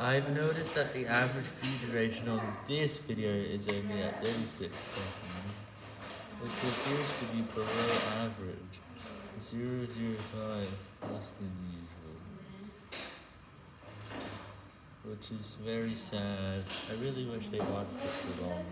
I've noticed that the average view duration on this video is only at 36 seconds, which appears to be below average, 005 less than usual, which is very sad. I really wish they watched it for longer.